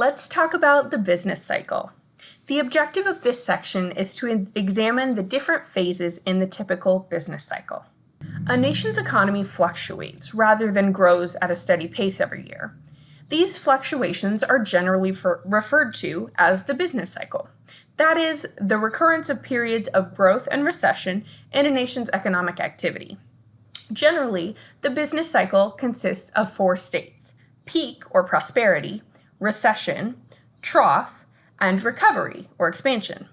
Let's talk about the business cycle. The objective of this section is to examine the different phases in the typical business cycle. A nation's economy fluctuates rather than grows at a steady pace every year. These fluctuations are generally referred to as the business cycle. That is, the recurrence of periods of growth and recession in a nation's economic activity. Generally, the business cycle consists of four states, peak or prosperity, recession, trough, and recovery or expansion.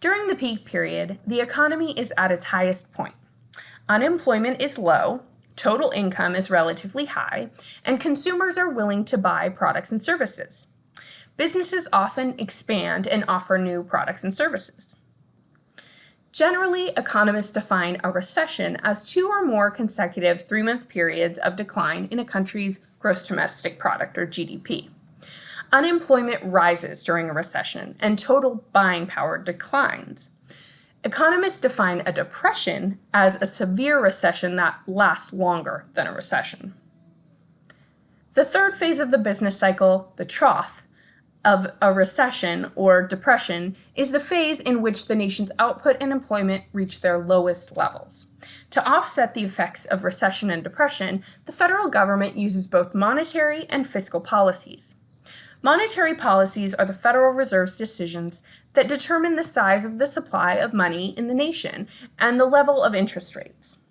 During the peak period, the economy is at its highest point. Unemployment is low, total income is relatively high, and consumers are willing to buy products and services. Businesses often expand and offer new products and services. Generally, economists define a recession as two or more consecutive three-month periods of decline in a country's gross domestic product, or GDP. Unemployment rises during a recession, and total buying power declines. Economists define a depression as a severe recession that lasts longer than a recession. The third phase of the business cycle, the trough, of a recession or depression is the phase in which the nation's output and employment reach their lowest levels. To offset the effects of recession and depression, the federal government uses both monetary and fiscal policies. Monetary policies are the Federal Reserve's decisions that determine the size of the supply of money in the nation and the level of interest rates.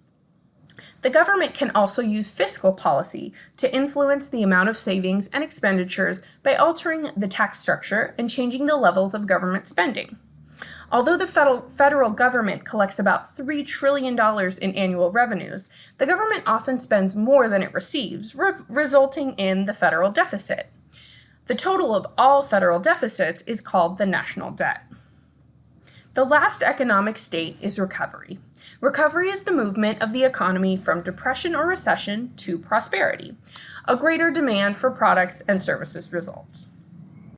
The government can also use fiscal policy to influence the amount of savings and expenditures by altering the tax structure and changing the levels of government spending. Although the federal, government collects about $3 trillion in annual revenues, the government often spends more than it receives, re resulting in the federal deficit. The total of all federal deficits is called the national debt. The last economic state is recovery. Recovery is the movement of the economy from depression or recession to prosperity. A greater demand for products and services results.